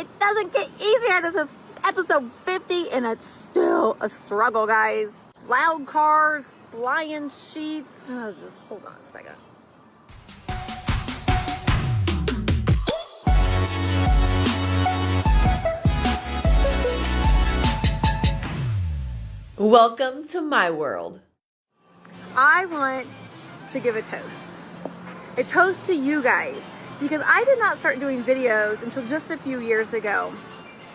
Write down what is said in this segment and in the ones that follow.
It doesn't get easier. This is episode 50 and it's still a struggle, guys. Loud cars, flying sheets. Oh, just hold on a second. Welcome to my world. I want to give a toast. A toast to you guys because I did not start doing videos until just a few years ago.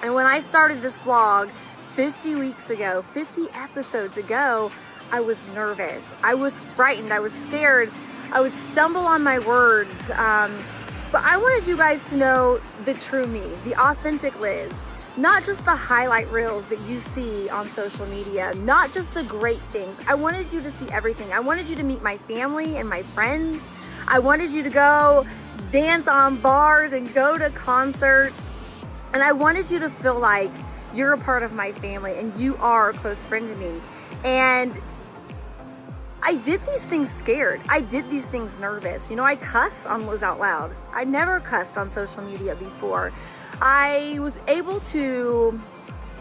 And when I started this vlog 50 weeks ago, 50 episodes ago, I was nervous. I was frightened. I was scared. I would stumble on my words. Um, but I wanted you guys to know the true me, the authentic Liz not just the highlight reels that you see on social media, not just the great things. I wanted you to see everything. I wanted you to meet my family and my friends. I wanted you to go dance on bars and go to concerts. And I wanted you to feel like you're a part of my family and you are a close friend to me. And I did these things scared. I did these things nervous. You know, I cuss on Liz Out Loud. I never cussed on social media before. I was able to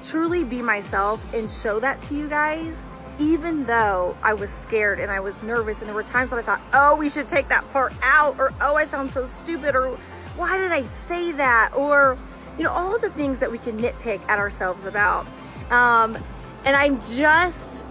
truly be myself and show that to you guys even though I was scared and I was nervous and there were times that I thought, oh, we should take that part out or oh, I sound so stupid or why did I say that? Or, you know, all the things that we can nitpick at ourselves about. Um, and I'm just,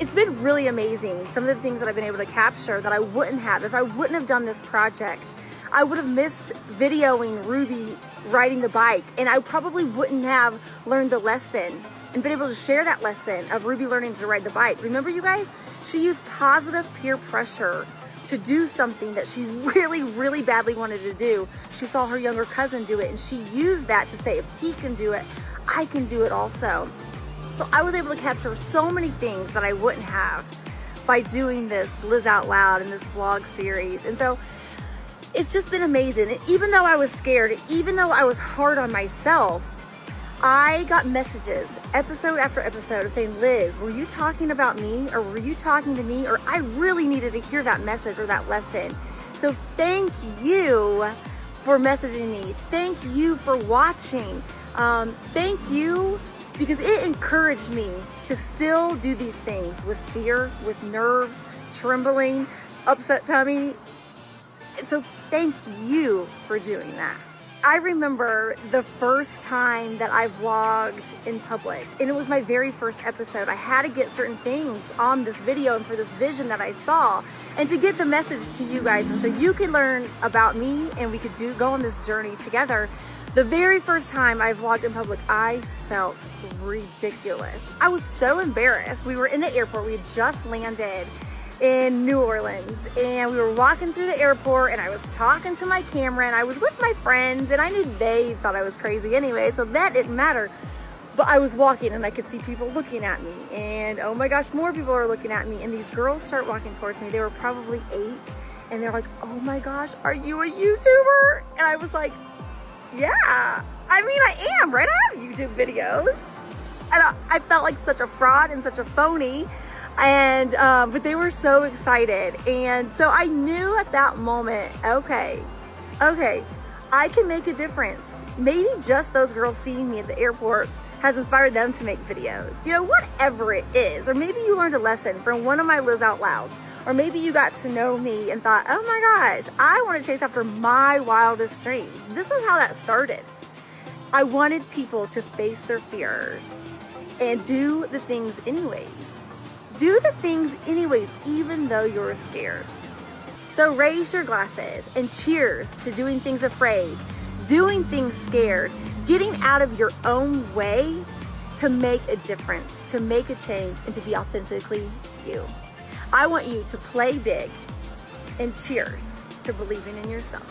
it's been really amazing. Some of the things that I've been able to capture that I wouldn't have if I wouldn't have done this project. I would have missed videoing Ruby riding the bike and I probably wouldn't have learned the lesson and been able to share that lesson of Ruby learning to ride the bike. Remember you guys, she used positive peer pressure to do something that she really, really badly wanted to do. She saw her younger cousin do it and she used that to say, if he can do it, I can do it also. So I was able to capture so many things that I wouldn't have by doing this Liz Out Loud in this vlog series. And so it's just been amazing. And even though I was scared, even though I was hard on myself, I got messages episode after episode of saying, Liz, were you talking about me or were you talking to me? Or I really needed to hear that message or that lesson. So thank you for messaging me. Thank you for watching. Um, thank you because it encouraged me to still do these things with fear, with nerves, trembling, upset tummy, so thank you for doing that. I remember the first time that I vlogged in public and it was my very first episode. I had to get certain things on this video and for this vision that I saw and to get the message to you guys and so you could learn about me and we could do go on this journey together. The very first time I vlogged in public, I felt ridiculous. I was so embarrassed. We were in the airport, we had just landed in New Orleans and we were walking through the airport and I was talking to my camera and I was with my friends and I knew they thought I was crazy anyway so that didn't matter. But I was walking and I could see people looking at me and oh my gosh more people are looking at me and these girls start walking towards me. They were probably eight and they're like oh my gosh are you a YouTuber? And I was like yeah. I mean I am right? I have YouTube videos. And I, I felt like such a fraud and such a phony and um, but they were so excited. And so I knew at that moment okay okay I can make a difference. Maybe just those girls seeing me at the airport has inspired them to make videos. You know whatever it is. Or maybe you learned a lesson from one of my Liz Out Loud. Or maybe you got to know me and thought oh my gosh I want to chase after my wildest dreams. This is how that started. I wanted people to face their fears and do the things anyways do the things anyways, even though you're scared. So raise your glasses and cheers to doing things afraid, doing things scared, getting out of your own way to make a difference, to make a change, and to be authentically you. I want you to play big and cheers to believing in yourself.